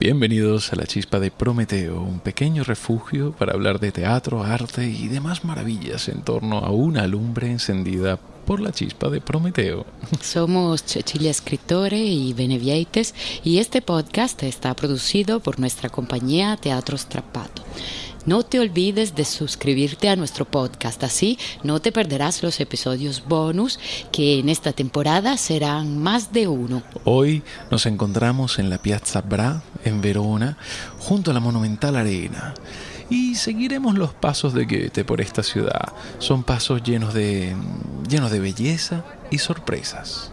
Bienvenidos a la Chispa de Prometeo, un pequeño refugio para hablar de teatro, arte y demás maravillas en torno a una lumbre encendida por la chispa de Prometeo. Somos Cecilia Escritore y Benevieites y este podcast está producido por nuestra compañía Teatro Strappato. No te olvides de suscribirte a nuestro podcast, así no te perderás los episodios bonus que en esta temporada serán más de uno. Hoy nos encontramos en la Piazza Bra, en Verona, junto a la monumental arena. Y seguiremos los pasos de Goethe por esta ciudad. Son pasos llenos de, llenos de belleza y sorpresas.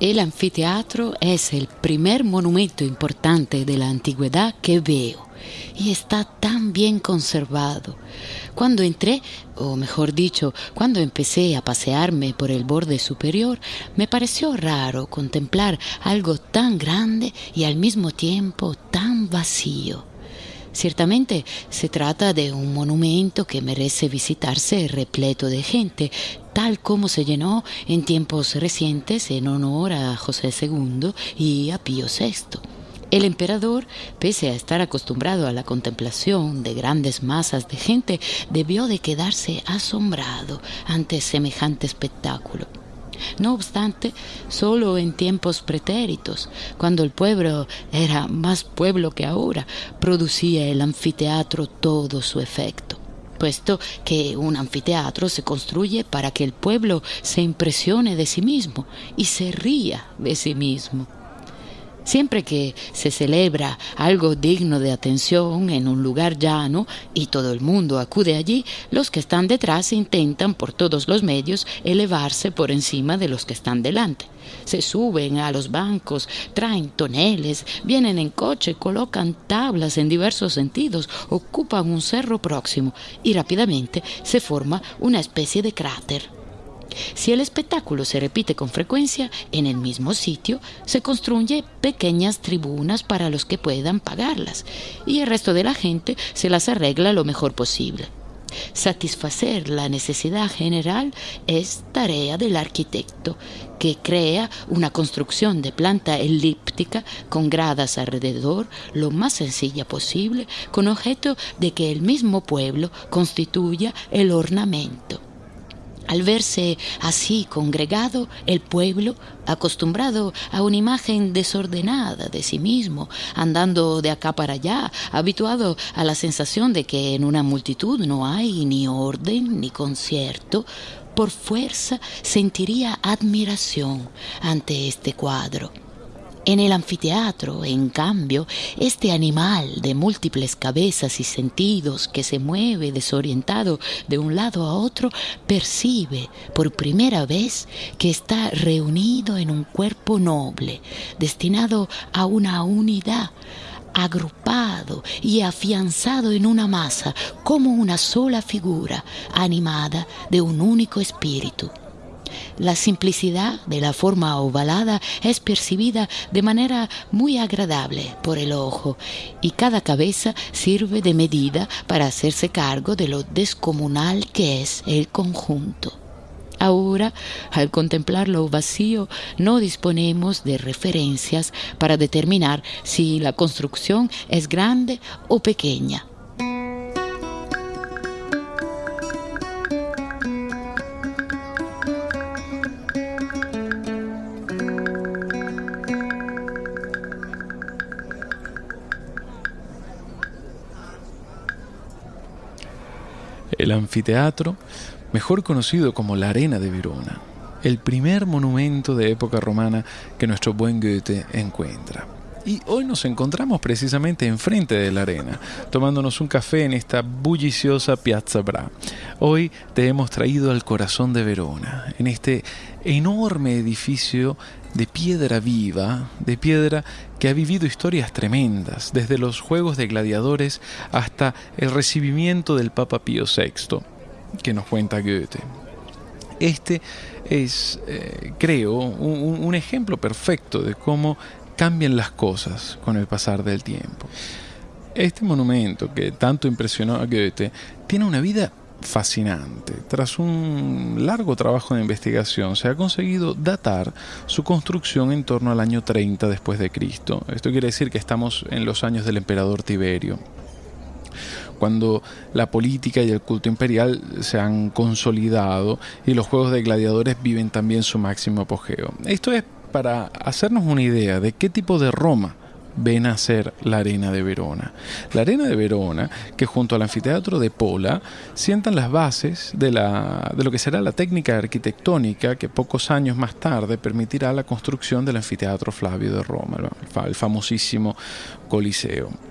El anfiteatro es el primer monumento importante de la antigüedad que veo y está tan bien conservado. Cuando entré, o mejor dicho, cuando empecé a pasearme por el borde superior, me pareció raro contemplar algo tan grande y al mismo tiempo tan vacío. Ciertamente se trata de un monumento que merece visitarse repleto de gente, tal como se llenó en tiempos recientes en honor a José II y a Pío VI. El emperador, pese a estar acostumbrado a la contemplación de grandes masas de gente, debió de quedarse asombrado ante semejante espectáculo. No obstante, solo en tiempos pretéritos, cuando el pueblo era más pueblo que ahora, producía el anfiteatro todo su efecto puesto que un anfiteatro se construye para que el pueblo se impresione de sí mismo y se ría de sí mismo. Siempre que se celebra algo digno de atención en un lugar llano y todo el mundo acude allí, los que están detrás intentan por todos los medios elevarse por encima de los que están delante. Se suben a los bancos, traen toneles, vienen en coche, colocan tablas en diversos sentidos, ocupan un cerro próximo y rápidamente se forma una especie de cráter. Si el espectáculo se repite con frecuencia en el mismo sitio, se construye pequeñas tribunas para los que puedan pagarlas y el resto de la gente se las arregla lo mejor posible. Satisfacer la necesidad general es tarea del arquitecto, que crea una construcción de planta elíptica con gradas alrededor lo más sencilla posible, con objeto de que el mismo pueblo constituya el ornamento. Al verse así congregado, el pueblo, acostumbrado a una imagen desordenada de sí mismo, andando de acá para allá, habituado a la sensación de que en una multitud no hay ni orden ni concierto, por fuerza sentiría admiración ante este cuadro en el anfiteatro, en cambio, este animal de múltiples cabezas y sentidos que se mueve desorientado de un lado a otro, percibe por primera vez que está reunido en un cuerpo noble, destinado a una unidad, agrupado y afianzado en una masa como una sola figura animada de un único espíritu. La simplicidad de la forma ovalada es percibida de manera muy agradable por el ojo y cada cabeza sirve de medida para hacerse cargo de lo descomunal que es el conjunto. Ahora, al contemplar lo vacío, no disponemos de referencias para determinar si la construcción es grande o pequeña anfiteatro, mejor conocido como la Arena de Verona, el primer monumento de época romana que nuestro buen Goethe encuentra. Y hoy nos encontramos precisamente enfrente de la arena, tomándonos un café en esta bulliciosa Piazza Bra. Hoy te hemos traído al corazón de Verona, en este enorme edificio de piedra viva, de piedra que ha vivido historias tremendas, desde los Juegos de Gladiadores hasta el recibimiento del Papa Pío VI, que nos cuenta Goethe. Este es, eh, creo, un, un ejemplo perfecto de cómo cambian las cosas con el pasar del tiempo. Este monumento que tanto impresionó a Goethe tiene una vida fascinante. Tras un largo trabajo de investigación se ha conseguido datar su construcción en torno al año 30 después de Cristo. Esto quiere decir que estamos en los años del emperador Tiberio cuando la política y el culto imperial se han consolidado y los juegos de gladiadores viven también su máximo apogeo. Esto es para hacernos una idea de qué tipo de Roma ven a ser la Arena de Verona. La Arena de Verona, que junto al anfiteatro de Pola sientan las bases de, de lo que será la técnica arquitectónica que pocos años más tarde permitirá la construcción del anfiteatro Flavio de Roma, el famosísimo Coliseo.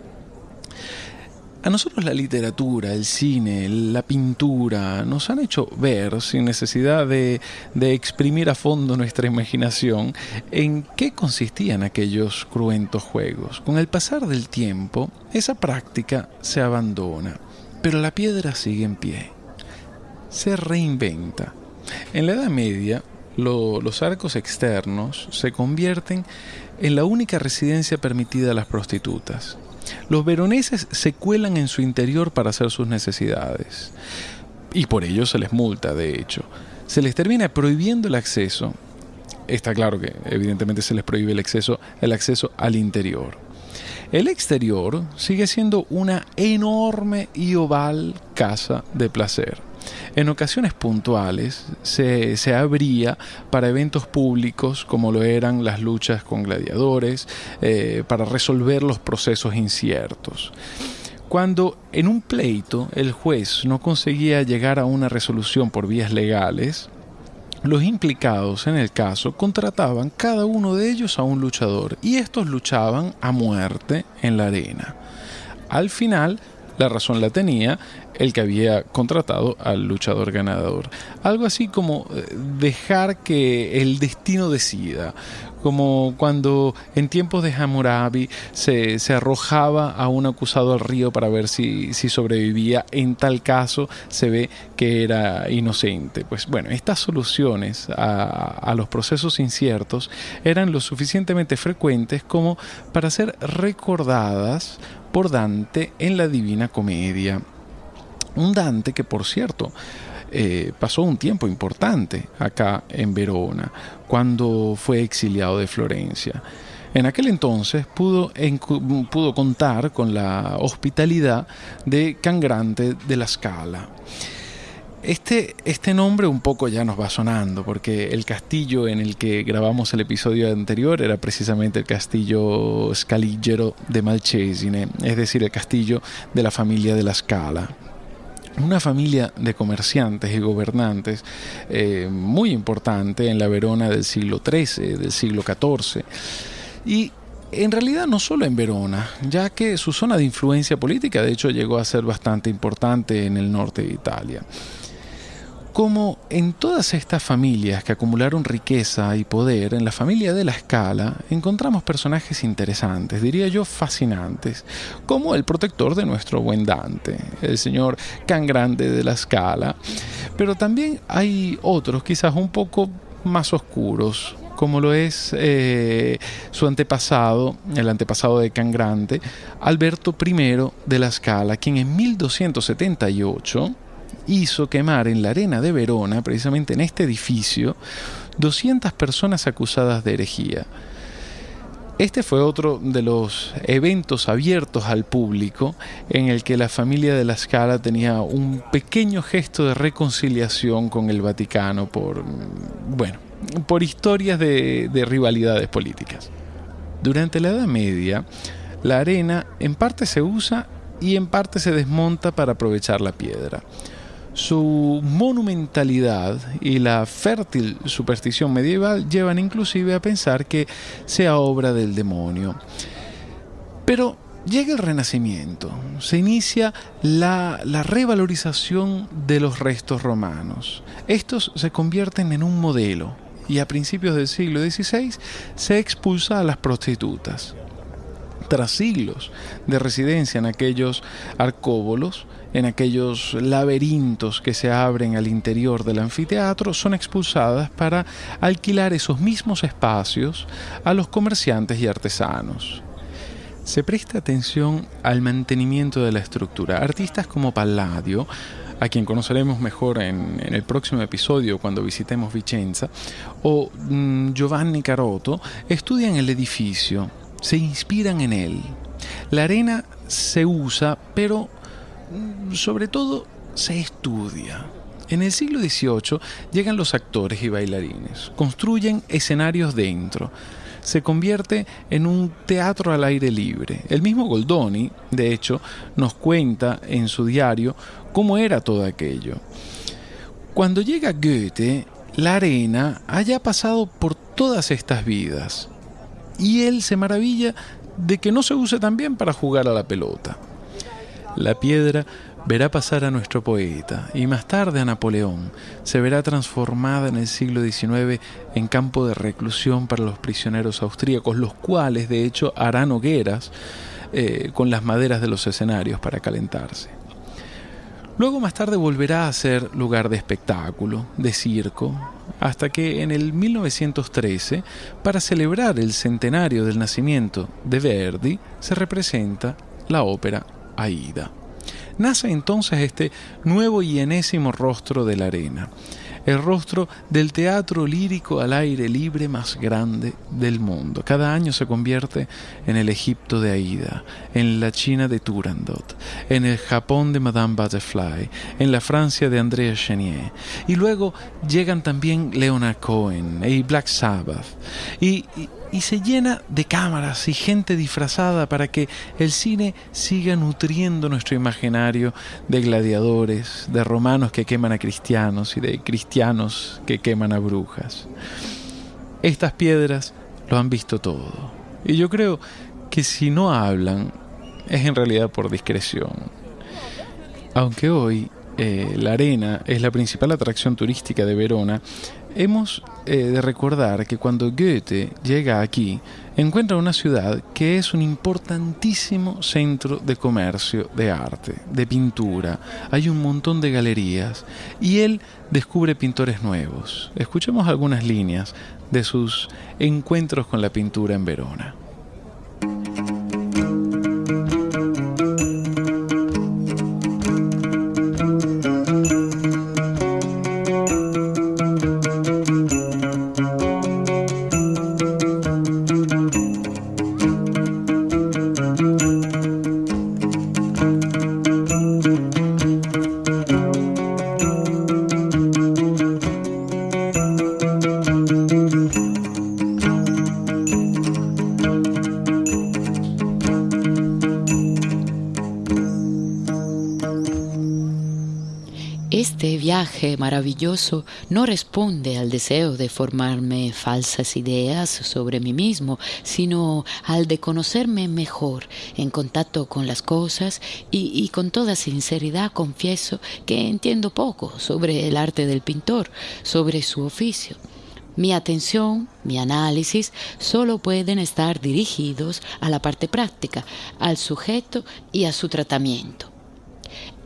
A nosotros la literatura, el cine, la pintura nos han hecho ver, sin necesidad de, exprimir a fondo nuestra imaginación, en qué consistían aquellos cruentos juegos. Con el pasar del tiempo, esa práctica se abandona, pero la piedra sigue en pie. Se reinventa. En la Edad Media, los arcos externos se convierten en la única residencia permitida a las prostitutas los veroneses se cuelan en su interior para hacer sus necesidades. Y por ello se les multa, de hecho. Se les termina prohibiendo el acceso. Está claro que evidentemente se les prohíbe el acceso, el acceso al interior. El exterior sigue siendo una enorme y oval casa de placer. En ocasiones puntuales se, se, abría para eventos públicos como lo eran las luchas con gladiadores, eh, para resolver los procesos inciertos. Cuando en un pleito el juez no conseguía llegar a una resolución por vías legales, los implicados en el caso contrataban cada uno de ellos a un luchador y estos luchaban a muerte en la arena. Al final, la razón la tenía el que había contratado al luchador ganador. Algo así como eh, dejar que el destino decida, como cuando en tiempos de Hammurabi se, arrojaba a un acusado al río para ver si, sobrevivía, en tal caso se ve que era inocente. Pues bueno, estas soluciones a, a los procesos inciertos eran lo suficientemente frecuentes como para ser recordadas por Dante en la Divina Comedia. Un Dante que, por cierto, eh, pasó un tiempo importante acá en Verona, cuando fue exiliado de Florencia. En aquel entonces pudo, pudo contar con la hospitalidad de Cangrante de la Scala. Este, este nombre un poco ya nos va sonando, porque el castillo en el que grabamos el episodio anterior era precisamente el castillo Scaligero de Malcesine, es decir, el castillo de la familia de la Scala. Una familia de comerciantes y gobernantes eh, muy importante en la Verona del siglo XIII, del siglo XIV. Y en realidad no solo en Verona, ya que su zona de influencia política de hecho llegó a ser bastante importante en el norte de Italia como en todas estas familias que acumularon riqueza y poder, en la familia de la escala encontramos personajes interesantes, diría yo fascinantes, como el protector de nuestro buen Dante, el señor Can Grande de la escala, pero también hay otros quizás un poco más oscuros, como lo es eh, su antepasado, el antepasado de Can Grande, Alberto I de la Scala, quien en 1278 hizo quemar en la arena de Verona, precisamente en este edificio, 200 personas acusadas de herejía. Este fue otro de los eventos abiertos al público en el que la familia de la Scala tenía un pequeño gesto de reconciliación con el Vaticano por, bueno, por historias de, de rivalidades políticas. Durante la Edad Media, la arena en parte se usa y en parte se desmonta para aprovechar la piedra. Su monumentalidad y la fértil superstición medieval llevan inclusive a pensar que sea obra del demonio. Pero llega el Renacimiento, se inicia la, la, revalorización de los restos romanos. Estos se convierten en un modelo y a principios del siglo XVI se expulsa a las prostitutas. Tras siglos de residencia en aquellos arcóbolos, en aquellos laberintos que se abren al interior del anfiteatro, son expulsadas para alquilar esos mismos espacios a los comerciantes y artesanos. Se presta atención al mantenimiento de la estructura. Artistas como Palladio, a quien conoceremos mejor en, el próximo episodio cuando visitemos Vicenza, o mm, Giovanni Caroto, estudian el edificio, se inspiran en él. La arena se usa, pero mm, sobre todo se estudia. En el siglo XVIII llegan los actores y bailarines, construyen escenarios dentro, se convierte en un teatro al aire libre. El mismo Goldoni, de hecho, nos cuenta en su diario cómo era todo aquello. Cuando llega Goethe, la arena haya pasado por todas estas vidas y él se maravilla de que no se use también para jugar a la pelota. La piedra verá pasar a nuestro poeta y más tarde a Napoleón. Se verá transformada en el siglo XIX en campo de reclusión para los prisioneros austríacos, los cuales de hecho harán hogueras eh, con las maderas de los escenarios para calentarse. Luego más tarde volverá a ser lugar de espectáculo, de circo, hasta que en el 1913, para celebrar el centenario del nacimiento de Verdi, se representa la ópera Aida. Nace entonces este nuevo y enésimo rostro de la arena, el rostro del teatro lírico al aire libre más grande del mundo. Cada año se convierte en el Egipto de Aida, en la China de Turandot, en el Japón de Madame Butterfly, en la Francia de Andrea Chenier. Y luego llegan también Leonard Cohen y Black Sabbath. y, y se llena de cámaras y gente disfrazada para que el cine siga nutriendo nuestro imaginario de gladiadores, de romanos que queman a cristianos y de cristianos que queman a brujas. Estas piedras lo han visto todo. Y yo creo que si no hablan es en realidad por discreción. Aunque hoy eh, la arena es la principal atracción turística de Verona, hemos eh, de recordar que cuando Goethe llega aquí, encuentra una ciudad que es un importantísimo centro de comercio, de arte, de pintura. Hay un montón de galerías y él descubre pintores nuevos. Escuchemos algunas líneas de sus encuentros con la pintura en Verona. Maravilloso no responde al deseo de formarme falsas ideas sobre mí mismo, sino al de conocerme mejor en contacto con las cosas y, y con toda sinceridad confieso que entiendo poco sobre el arte del pintor, sobre su oficio. Mi atención, mi análisis, solo pueden estar dirigidos a la parte práctica, al sujeto y a su tratamiento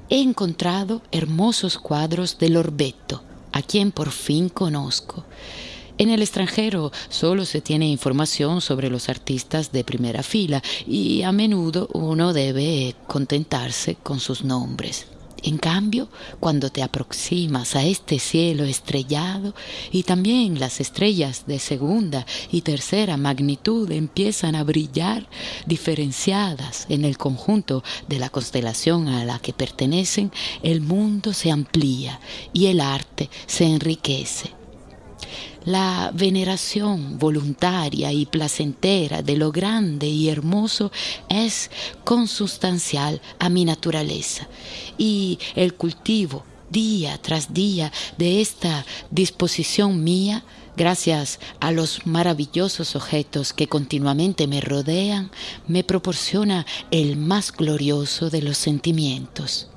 he encontrado hermosos cuadros de Lorbeto, a quien por fin conozco. En el extranjero solo se tiene información sobre los artistas de primera fila y a menudo uno debe contentarse con sus nombres. En cambio, cuando te aproximas a este cielo estrellado y también las estrellas de segunda y tercera magnitud empiezan a brillar diferenciadas en el conjunto de la constelación a la que pertenecen, el mundo se amplía y el arte se enriquece. La veneración voluntaria y placentera de lo grande y hermoso es consustancial a mi naturaleza y el cultivo día tras día de esta disposición mía, gracias a los maravillosos objetos que continuamente me rodean, me proporciona el más glorioso de los sentimientos.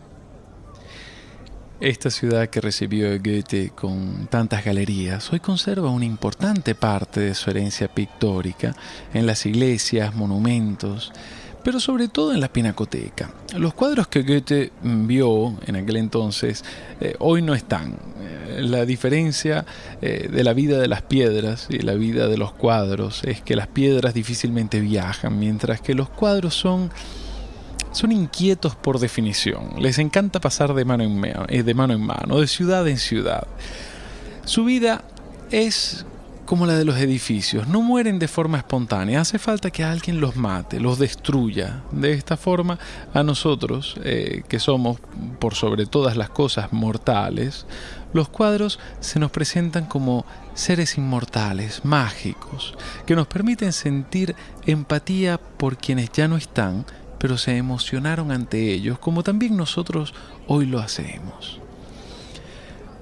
Esta ciudad que recibió a Goethe con tantas galerías hoy conserva una importante parte de su herencia pictórica en las iglesias, monumentos, pero sobre todo en la pinacoteca. Los cuadros que Goethe vio en aquel entonces eh, hoy no están. Eh, la diferencia eh, de la vida de las piedras y la vida de los cuadros es que las piedras difícilmente viajan, mientras que los cuadros son son inquietos por definición. Les encanta pasar de mano en mano, de mano en mano, de ciudad en ciudad. Su vida es como la de los edificios, no mueren de forma espontánea, hace falta que alguien los mate, los destruya. De esta forma, a nosotros, eh, que somos por sobre todas las cosas mortales, los cuadros se nos presentan como seres inmortales, mágicos, que nos permiten sentir empatía por quienes ya no están pero se emocionaron ante ellos, como también nosotros hoy lo hacemos.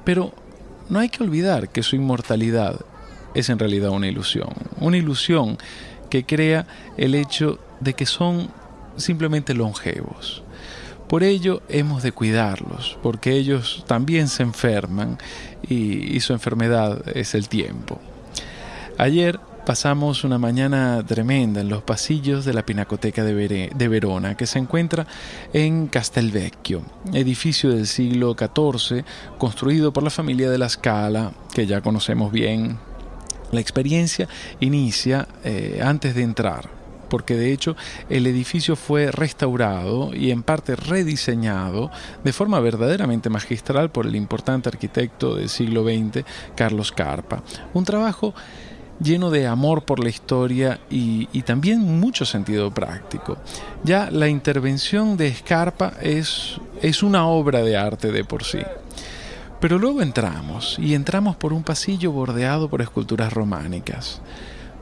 Pero no hay que olvidar que su inmortalidad es en realidad una ilusión, una ilusión que crea el hecho de que son simplemente longevos. Por ello hemos de cuidarlos, porque ellos también se enferman y, su enfermedad es el tiempo. Ayer pasamos una mañana tremenda en los pasillos de la Pinacoteca de, Verona, que se encuentra en Castelvecchio, edificio del siglo XIV, construido por la familia de la Scala, que ya conocemos bien. La experiencia inicia eh, antes de entrar, porque de hecho el edificio fue restaurado y en parte rediseñado de forma verdaderamente magistral por el importante arquitecto del siglo XX, Carlos Carpa. Un trabajo lleno de amor por la historia y, también mucho sentido práctico. Ya la intervención de Scarpa es, es una obra de arte de por sí. Pero luego entramos, y entramos por un pasillo bordeado por esculturas románicas.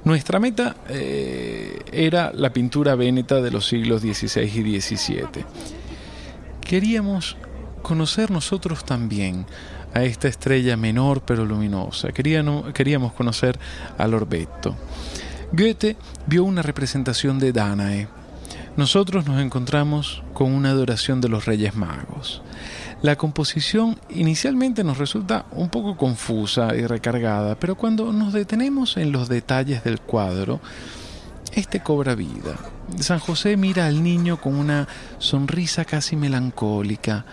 Nuestra meta eh, era la pintura véneta de los siglos XVI y XVII. Queríamos conocer nosotros también a esta estrella menor pero luminosa. Queríamos conocer al Orbetto. Goethe vio una representación de Danae. Nosotros nos encontramos con una adoración de los Reyes Magos. La composición inicialmente nos resulta un poco confusa y recargada, pero cuando nos detenemos en los detalles del cuadro, este cobra vida. San José mira al niño con una sonrisa casi melancólica,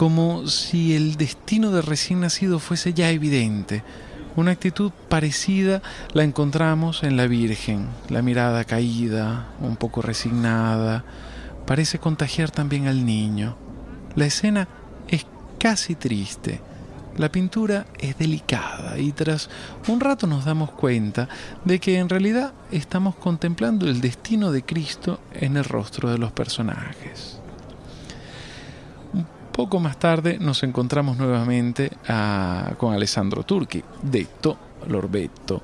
como si el destino de recién nacido fuese ya evidente. Una actitud parecida la encontramos en la Virgen, la mirada caída, un poco resignada, parece contagiar también al niño. La escena es casi triste. La pintura es delicada y tras un rato nos damos cuenta de que en realidad estamos contemplando el destino de Cristo en el rostro de los personajes. Poco más tarde nos encontramos nuevamente ah, con Alessandro Turchi, detto Lorbetto.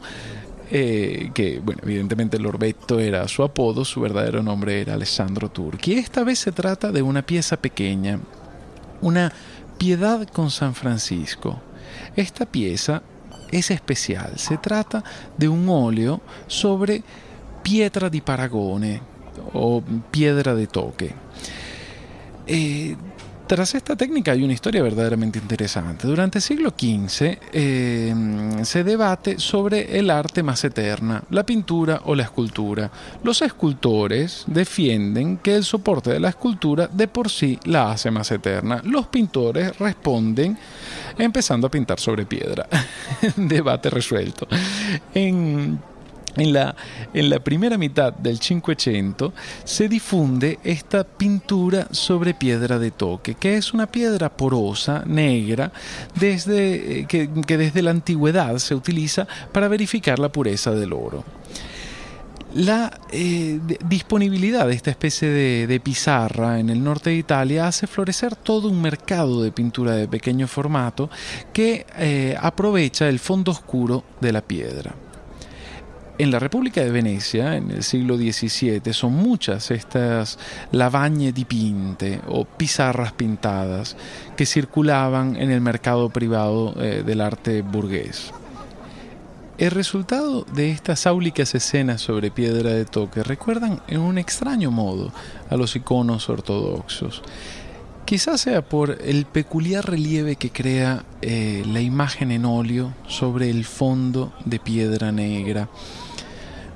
Eh, que, bueno, evidentemente Lorbetto era su apodo, su verdadero nombre era Alessandro Turchi. Esta vez se trata de una pieza pequeña, una piedad con San Francisco. Esta pieza es especial, se trata de un óleo sobre pietra di paragone o piedra de toque. Eh, tras esta técnica hay una historia verdaderamente interesante. Durante el siglo XV em, se debate sobre el arte más eterna, la pintura o la escultura. Los escultores defienden que el soporte de la escultura de por sí la hace más eterna. Los pintores responden empezando a pintar sobre piedra. debate resuelto. En en la, en la, primera mitad del Cinquecento se difunde esta pintura sobre piedra de toque, que es una piedra porosa, negra, desde, eh, que, desde la antigüedad se utiliza para verificar la pureza del oro. La eh, disponibilidad de esta especie de, pizarra en el norte de Italia hace florecer todo un mercado de pintura de pequeño formato que eh, aprovecha el fondo oscuro de la piedra. En la República de Venecia, en el siglo XVII, son muchas estas lavagne dipinte o pizarras pintadas que circulaban en el mercado privado eh, del arte burgués. El resultado de estas áulicas escenas sobre piedra de toque recuerdan en un extraño modo a los iconos ortodoxos. Quizás sea por el peculiar relieve que crea eh, la imagen en óleo sobre el fondo de piedra negra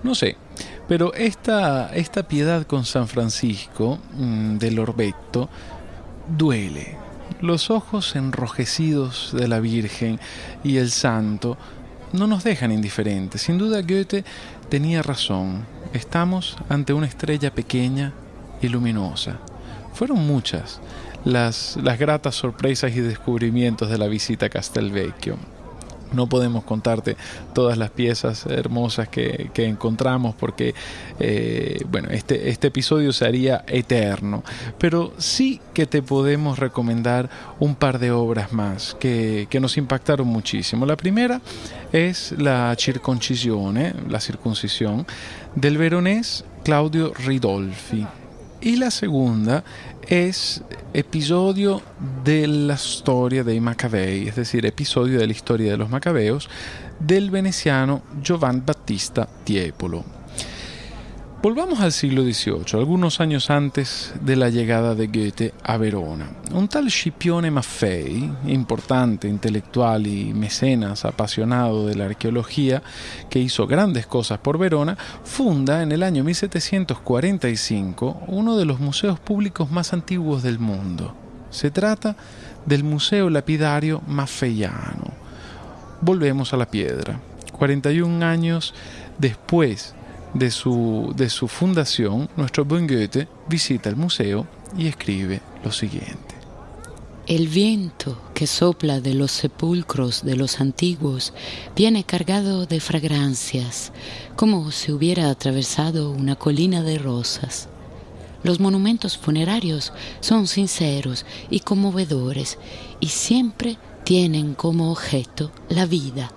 no sé, pero esta, esta piedad con San Francisco mm, del Orbeto duele. Los ojos enrojecidos de la Virgen y el Santo no nos dejan indiferentes. Sin duda Goethe tenía razón. Estamos ante una estrella pequeña y luminosa. Fueron muchas las, las gratas sorpresas y descubrimientos de la visita a Castelvecchio. No podemos contarte todas las piezas hermosas que, encontramos porque, eh, bueno, este, este episodio se haría eterno. Pero sí que te podemos recomendar un par de obras más que, nos impactaron muchísimo. La primera es la circoncisione, la circuncisión, del veronés Claudio Ridolfi. Y la segunda es episodio de la historia de Macabei, es decir, episodio de la historia de los macabeos del veneciano Giovanni Battista Tiepolo. Volvamos al siglo XVIII, algunos años antes de la llegada de Goethe a Verona. Un tal Scipione Maffei, importante intelectual y mecenas apasionado de la arqueología, que hizo grandes cosas por Verona, funda en el año 1745 uno de los museos públicos más antiguos del mundo. Se trata del Museo Lapidario Maffeiano. Volvemos a la piedra. 41 años después de su, de su fundación, nuestro buen Goethe visita el museo y escribe lo siguiente. El viento que sopla de los sepulcros de los antiguos viene cargado de fragancias, como si hubiera atravesado una colina de rosas. Los monumentos funerarios son sinceros y conmovedores y siempre tienen como objeto la vida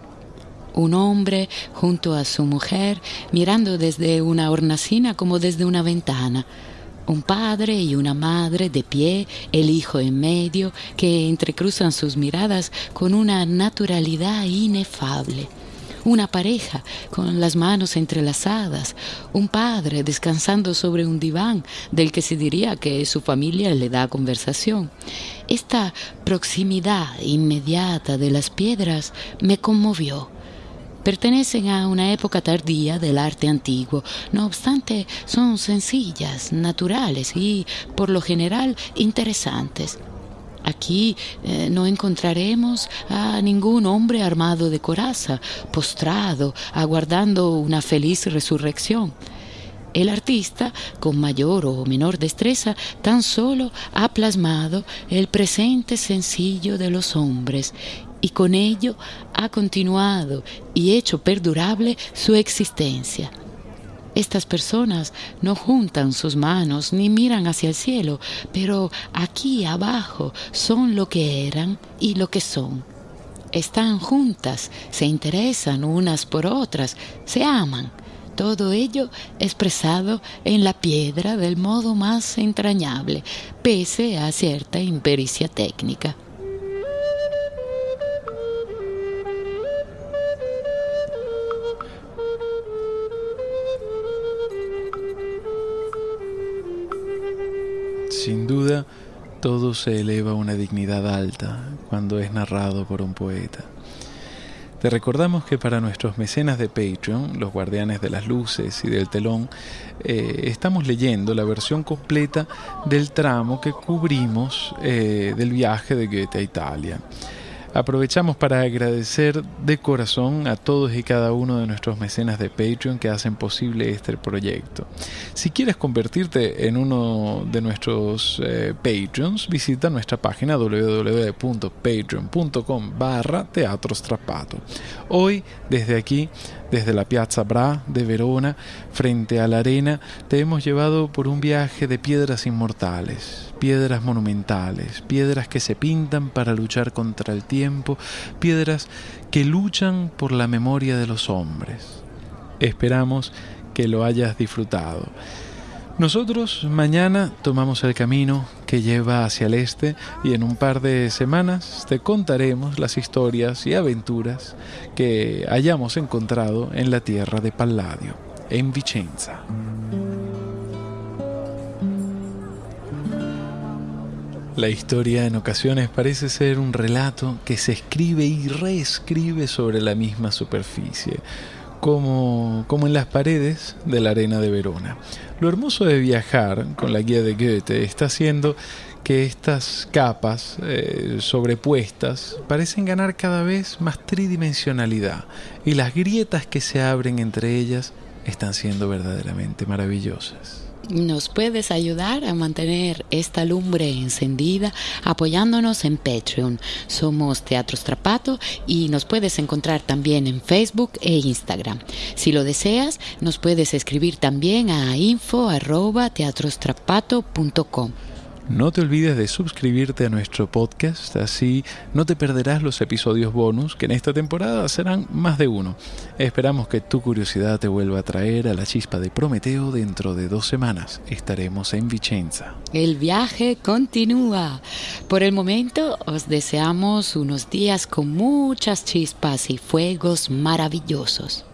un hombre junto a su mujer mirando desde una hornacina como desde una ventana. Un padre y una madre de pie, el hijo en medio, que entrecruzan sus miradas con una naturalidad inefable. Una pareja con las manos entrelazadas, un padre descansando sobre un diván del que se diría que su familia le da conversación. Esta proximidad inmediata de las piedras me conmovió pertenecen a una época tardía del arte antiguo. No obstante, son sencillas, naturales y, por lo general, interesantes. Aquí eh, no encontraremos a ningún hombre armado de coraza, postrado, aguardando una feliz resurrección. El artista, con mayor o menor destreza, tan solo ha plasmado el presente sencillo de los hombres y con ello ha continuado y hecho perdurable su existencia. Estas personas no juntan sus manos ni miran hacia el cielo, pero aquí abajo son lo que eran y lo que son. Están juntas, se interesan unas por otras, se aman. Todo ello expresado en la piedra del modo más entrañable, pese a cierta impericia técnica. Todo se eleva a una dignidad alta cuando es narrado por un poeta. Te recordamos que para nuestros mecenas de Patreon, los guardianes de las luces y del telón, eh, estamos leyendo la versión completa del tramo que cubrimos eh, del viaje de Goethe a Italia. Aprovechamos para agradecer de corazón a todos y cada uno de nuestros mecenas de Patreon que hacen posible este proyecto. Si quieres convertirte en uno de nuestros eh, Patreons, visita nuestra página www.patreon.com barra Teatro Hoy, desde aquí, desde la Piazza Bra de Verona, frente a la arena, te hemos llevado por un viaje de piedras inmortales, piedras monumentales, piedras que se pintan para luchar contra el tiempo, piedras que luchan por la memoria de los hombres. Esperamos que lo hayas disfrutado. Nosotros mañana tomamos el camino que lleva hacia el este y en un par de semanas te contaremos las historias y aventuras que hayamos encontrado en la tierra de Palladio, en Vicenza. La historia en ocasiones parece ser un relato que se escribe y reescribe sobre la misma superficie, como, como en las paredes de la arena de Verona. Lo hermoso de viajar con la guía de Goethe está haciendo que estas capas eh, sobrepuestas parecen ganar cada vez más tridimensionalidad y las grietas que se abren entre ellas están siendo verdaderamente maravillosas. Nos puedes ayudar a mantener esta lumbre encendida apoyándonos en Patreon. Somos Teatro Strapato y nos puedes encontrar también en Facebook e Instagram. Si lo deseas, nos puedes escribir también a info@teatrostrapato.com. No te olvides de suscribirte a nuestro podcast, así no te perderás los episodios bonus, que en esta temporada serán más de uno. Esperamos que tu curiosidad te vuelva a traer a la chispa de Prometeo dentro de dos semanas. Estaremos en Vicenza. El viaje continúa. Por el momento os deseamos unos días con muchas chispas y fuegos maravillosos.